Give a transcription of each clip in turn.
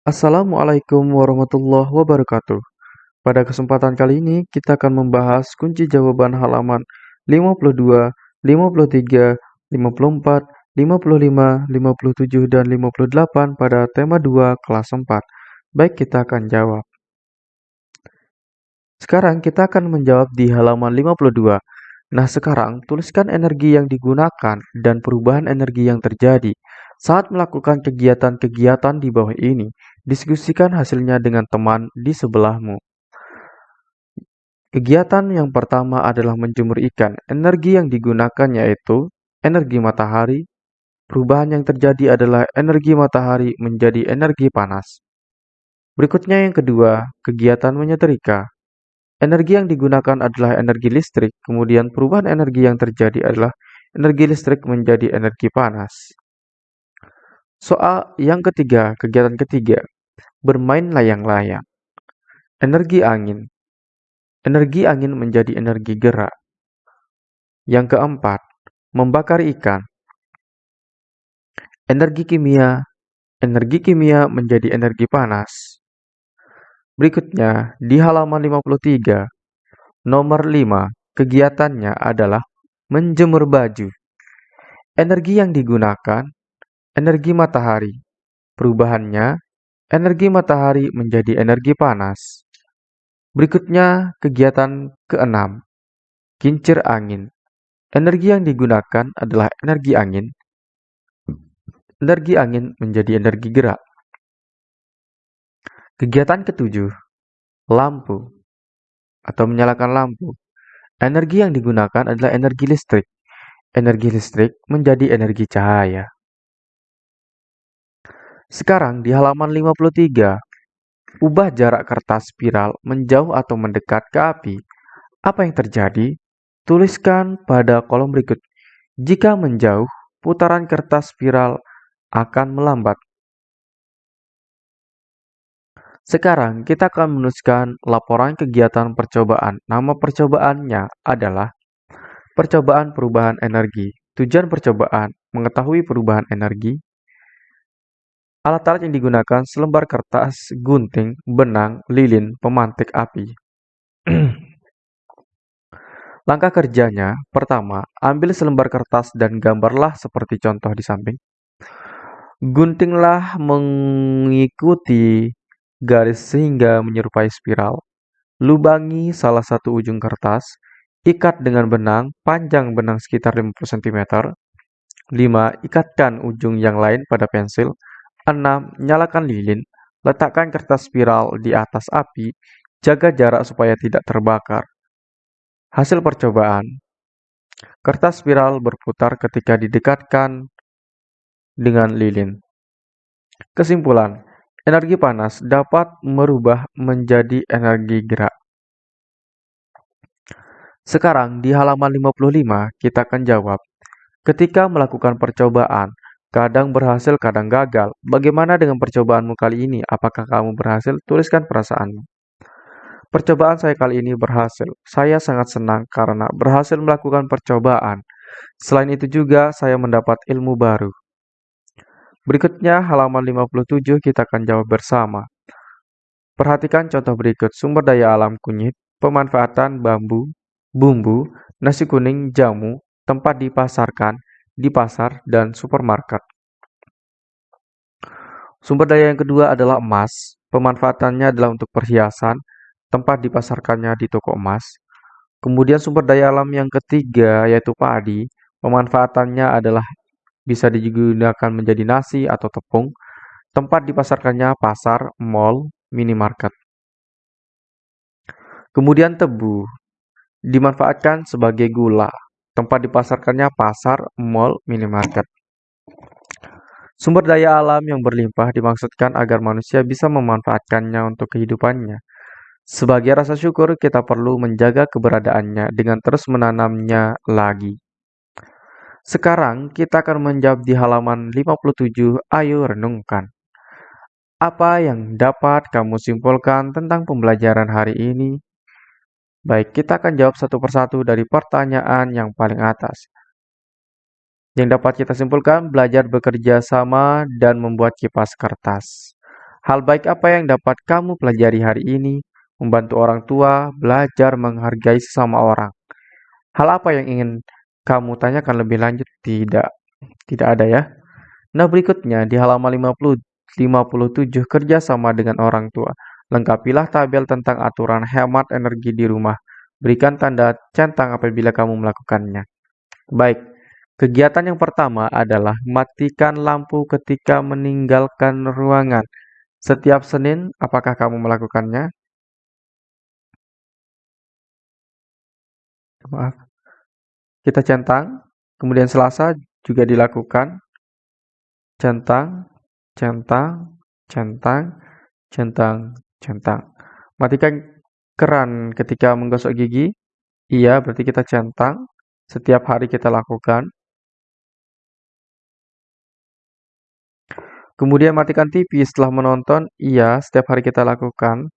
Assalamualaikum warahmatullahi wabarakatuh. Pada kesempatan kali ini, kita akan membahas kunci jawaban halaman 52, 53, 54, 55, 57, dan 58 pada tema 2 kelas 4. Baik, kita akan jawab. Sekarang kita akan menjawab di halaman 52. Nah, sekarang tuliskan energi yang digunakan dan perubahan energi yang terjadi saat melakukan kegiatan-kegiatan di bawah ini. Diskusikan hasilnya dengan teman di sebelahmu. Kegiatan yang pertama adalah menjemur ikan. Energi yang digunakan yaitu energi matahari. Perubahan yang terjadi adalah energi matahari menjadi energi panas. Berikutnya yang kedua, kegiatan menyetrika. Energi yang digunakan adalah energi listrik, kemudian perubahan energi yang terjadi adalah energi listrik menjadi energi panas. Soal yang ketiga, kegiatan ketiga, bermain layang-layang. Energi angin. Energi angin menjadi energi gerak. Yang keempat, membakar ikan. Energi kimia. Energi kimia menjadi energi panas. Berikutnya, di halaman 53, nomor 5, kegiatannya adalah menjemur baju. Energi yang digunakan, energi matahari. Perubahannya, energi matahari menjadi energi panas. Berikutnya, kegiatan keenam, kincir angin. Energi yang digunakan adalah energi angin. Energi angin menjadi energi gerak. Kegiatan ketujuh, lampu atau menyalakan lampu. Energi yang digunakan adalah energi listrik. Energi listrik menjadi energi cahaya. Sekarang di halaman 53, ubah jarak kertas spiral menjauh atau mendekat ke api. Apa yang terjadi? Tuliskan pada kolom berikut. Jika menjauh, putaran kertas spiral akan melambat. Sekarang kita akan menuliskan laporan kegiatan percobaan. Nama percobaannya adalah Percobaan Perubahan Energi. Tujuan percobaan mengetahui perubahan energi. Alat-alat yang digunakan selembar kertas, gunting, benang, lilin, pemantik api. Langkah kerjanya, pertama, ambil selembar kertas dan gambarlah seperti contoh di samping. Guntinglah mengikuti garis sehingga menyerupai spiral. Lubangi salah satu ujung kertas, ikat dengan benang, panjang benang sekitar 50 cm. 5. Ikatkan ujung yang lain pada pensil. 6. Nyalakan lilin. Letakkan kertas spiral di atas api. Jaga jarak supaya tidak terbakar. Hasil percobaan. Kertas spiral berputar ketika didekatkan dengan lilin. Kesimpulan, Energi panas dapat merubah menjadi energi gerak. Sekarang di halaman 55 kita akan jawab. Ketika melakukan percobaan, kadang berhasil, kadang gagal. Bagaimana dengan percobaanmu kali ini? Apakah kamu berhasil? Tuliskan perasaanmu. Percobaan saya kali ini berhasil. Saya sangat senang karena berhasil melakukan percobaan. Selain itu juga saya mendapat ilmu baru. Berikutnya halaman 57 kita akan jawab bersama. Perhatikan contoh berikut sumber daya alam kunyit, pemanfaatan bambu, bumbu, nasi kuning, jamu, tempat dipasarkan, di pasar, dan supermarket. Sumber daya yang kedua adalah emas. Pemanfaatannya adalah untuk perhiasan, tempat dipasarkannya di toko emas. Kemudian sumber daya alam yang ketiga yaitu padi. Pemanfaatannya adalah bisa digunakan menjadi nasi atau tepung. Tempat dipasarkannya pasar, mall, minimarket. Kemudian tebu dimanfaatkan sebagai gula. Tempat dipasarkannya pasar, mall, minimarket. Sumber daya alam yang berlimpah dimaksudkan agar manusia bisa memanfaatkannya untuk kehidupannya. Sebagai rasa syukur, kita perlu menjaga keberadaannya dengan terus menanamnya lagi. Sekarang kita akan menjawab di halaman 57. Ayo renungkan. Apa yang dapat kamu simpulkan tentang pembelajaran hari ini? Baik, kita akan jawab satu persatu dari pertanyaan yang paling atas. Yang dapat kita simpulkan, belajar bekerja sama dan membuat kipas kertas. Hal baik apa yang dapat kamu pelajari hari ini? Membantu orang tua, belajar menghargai sesama orang. Hal apa yang ingin kamu tanyakan lebih lanjut? Tidak, tidak ada ya. Nah, berikutnya di halaman 50, 57 kerja sama dengan orang tua. Lengkapilah tabel tentang aturan hemat energi di rumah. Berikan tanda centang apabila kamu melakukannya. Baik, kegiatan yang pertama adalah matikan lampu ketika meninggalkan ruangan. Setiap Senin, apakah kamu melakukannya? Maaf. Kita centang, kemudian Selasa juga dilakukan. Centang, centang, centang, centang, centang. Matikan keran ketika menggosok gigi. Iya, berarti kita centang. Setiap hari kita lakukan. Kemudian matikan TV setelah menonton. Iya, setiap hari kita lakukan.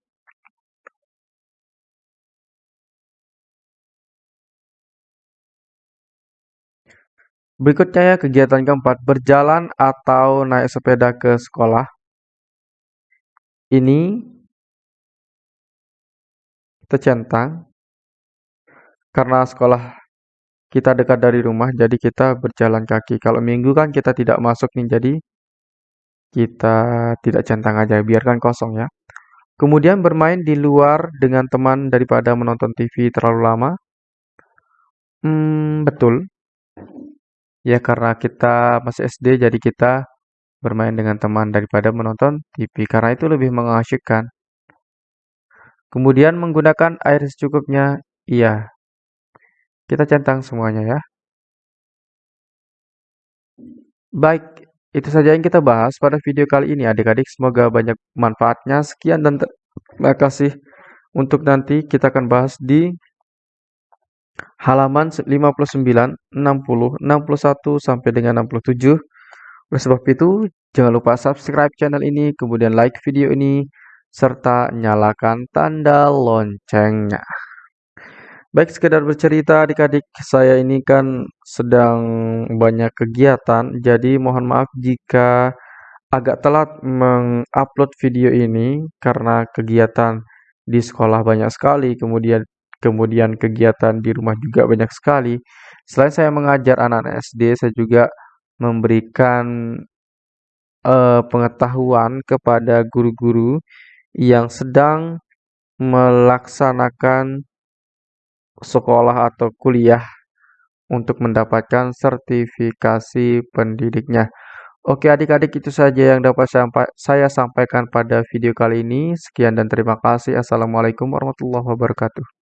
Berikutnya ya kegiatan keempat, berjalan atau naik sepeda ke sekolah. Ini kita centang karena sekolah kita dekat dari rumah, jadi kita berjalan kaki. Kalau minggu kan kita tidak masuk nih, jadi kita tidak centang aja, biarkan kosong ya. Kemudian bermain di luar dengan teman daripada menonton TV terlalu lama. Hmm, betul. Ya karena kita masih SD, jadi kita bermain dengan teman daripada menonton TV, karena itu lebih mengasyikkan. Kemudian menggunakan air secukupnya, iya. Kita centang semuanya ya. Baik, itu saja yang kita bahas pada video kali ini adik-adik. Semoga banyak manfaatnya. Sekian dan terima kasih. Untuk nanti kita akan bahas di halaman 59, 60, 61 sampai dengan 67. Oleh sebab itu, jangan lupa subscribe channel ini, kemudian like video ini, serta nyalakan tanda loncengnya. Baik, sekedar bercerita adik-adik, saya ini kan sedang banyak kegiatan, jadi mohon maaf jika agak telat mengupload video ini karena kegiatan di sekolah banyak sekali, kemudian kemudian kegiatan di rumah juga banyak sekali. Selain saya mengajar anak-anak SD, saya juga memberikan uh, pengetahuan kepada guru-guru yang sedang melaksanakan sekolah atau kuliah untuk mendapatkan sertifikasi pendidiknya. Oke adik-adik itu saja yang dapat saya sampaikan pada video kali ini. Sekian dan terima kasih. Assalamualaikum warahmatullahi wabarakatuh.